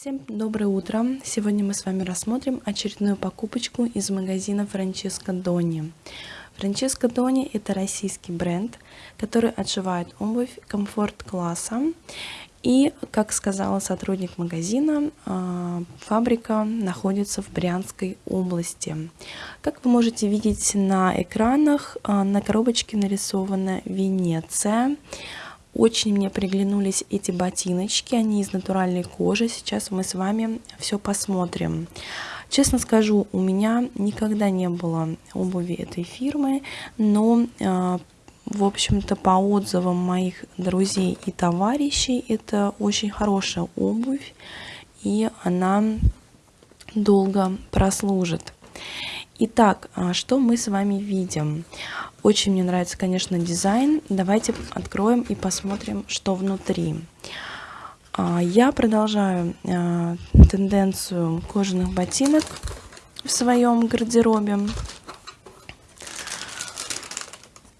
Всем доброе утро! Сегодня мы с вами рассмотрим очередную покупочку из магазина Франческо Дони. Франческо Дони – это российский бренд, который отшивает обувь комфорт-класса. И, как сказала сотрудник магазина, а, фабрика находится в Брянской области. Как вы можете видеть на экранах, а, на коробочке нарисована Венеция – очень мне приглянулись эти ботиночки, они из натуральной кожи. Сейчас мы с вами все посмотрим. Честно скажу, у меня никогда не было обуви этой фирмы, но, а, в общем-то, по отзывам моих друзей и товарищей, это очень хорошая обувь, и она долго прослужит. Итак, а, что мы с вами видим? Очень мне нравится, конечно, дизайн. Давайте откроем и посмотрим, что внутри. А, я продолжаю а, тенденцию кожаных ботинок в своем гардеробе.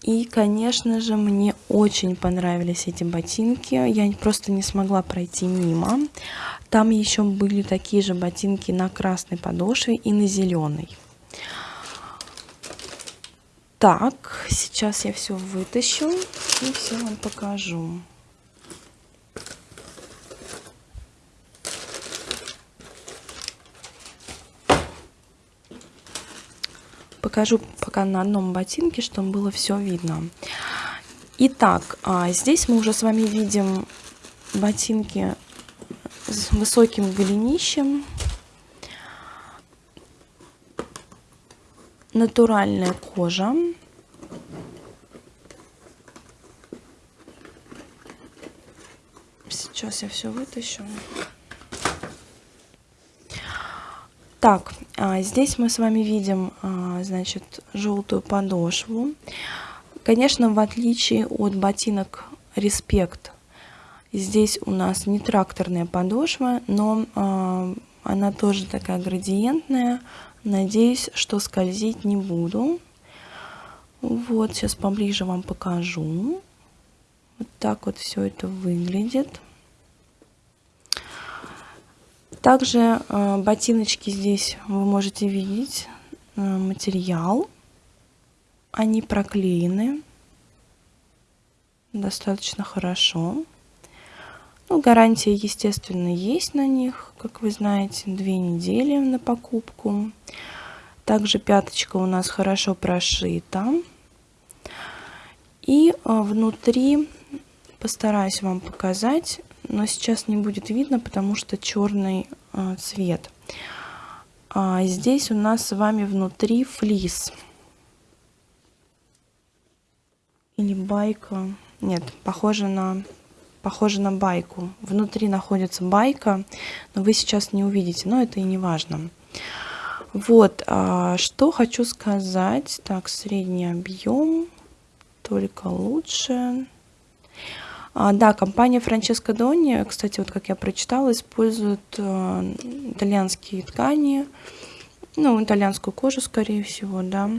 И, конечно же, мне очень понравились эти ботинки. Я просто не смогла пройти мимо. Там еще были такие же ботинки на красной подошве и на зеленой. Так, сейчас я все вытащу и все вам покажу. Покажу пока на одном ботинке, чтобы было все видно. Итак, а, здесь мы уже с вами видим ботинки с высоким голенищем. Натуральная кожа. Сейчас я все вытащу. Так, а, здесь мы с вами видим, а, значит, желтую подошву. Конечно, в отличие от ботинок Респект, здесь у нас не тракторная подошва, но а, она тоже такая градиентная, Надеюсь, что скользить не буду. Вот, сейчас поближе вам покажу. Вот так вот все это выглядит. Также э, ботиночки здесь вы можете видеть э, материал. Они проклеены достаточно хорошо. Ну, гарантия, естественно, есть на них, как вы знаете, две недели на покупку. Также пяточка у нас хорошо прошита. И а, внутри постараюсь вам показать, но сейчас не будет видно, потому что черный а, цвет. А здесь у нас с вами внутри флис. Или байка. Нет, похоже на похоже на байку. Внутри находится байка, но вы сейчас не увидите, но это и не важно. Вот, а, что хочу сказать. Так, средний объем, только лучше. А, да, компания Франческо Дони, кстати, вот как я прочитала, использует а, итальянские ткани, ну, итальянскую кожу, скорее всего, да,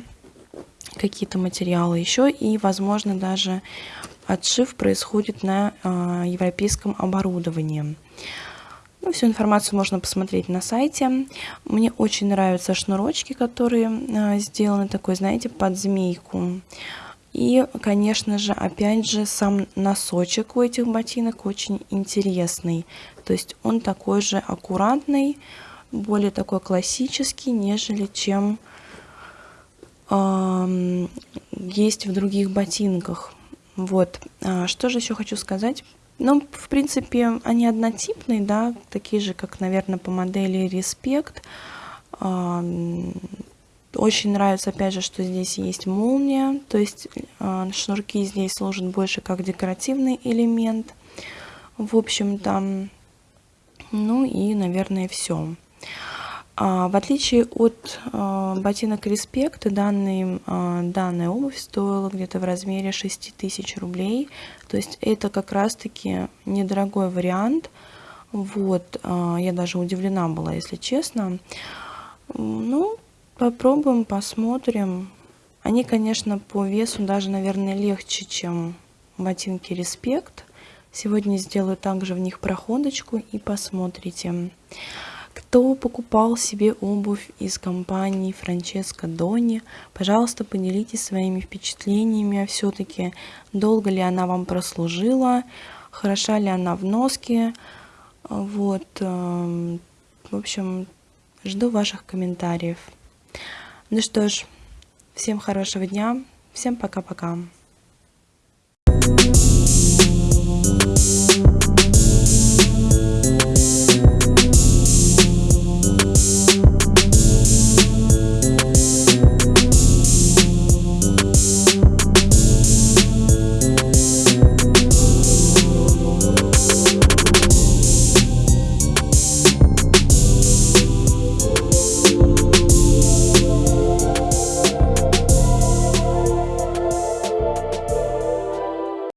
какие-то материалы еще, и, возможно, даже отшив происходит на э, европейском оборудовании. Ну, всю информацию можно посмотреть на сайте. Мне очень нравятся шнурочки, которые э, сделаны такой, знаете, под змейку. И, конечно же, опять же, сам носочек у этих ботинок очень интересный. То есть он такой же аккуратный, более такой классический, нежели чем э, есть в других ботинках. Вот. А, что же еще хочу сказать? Ну, в принципе, они однотипные, да, такие же, как, наверное, по модели Респект. А, очень нравится, опять же, что здесь есть молния, то есть а, шнурки здесь служат больше как декоративный элемент. В общем-то, ну и, наверное, все. А, в отличие от а, ботинок Респект, данный, а, данная обувь стоила где-то в размере 6000 рублей. То есть это как раз-таки недорогой вариант. Вот, я даже удивлена была, если честно. Ну, попробуем, посмотрим. Они, конечно, по весу даже, наверное, легче, чем ботинки Респект. Сегодня сделаю также в них проходочку и посмотрите. Кто покупал себе обувь из компании Франческо Дони, пожалуйста, поделитесь своими впечатлениями. Все-таки долго ли она вам прослужила, хороша ли она в носке. Вот, эм, в общем, жду ваших комментариев. Ну что ж, всем хорошего дня, всем пока-пока.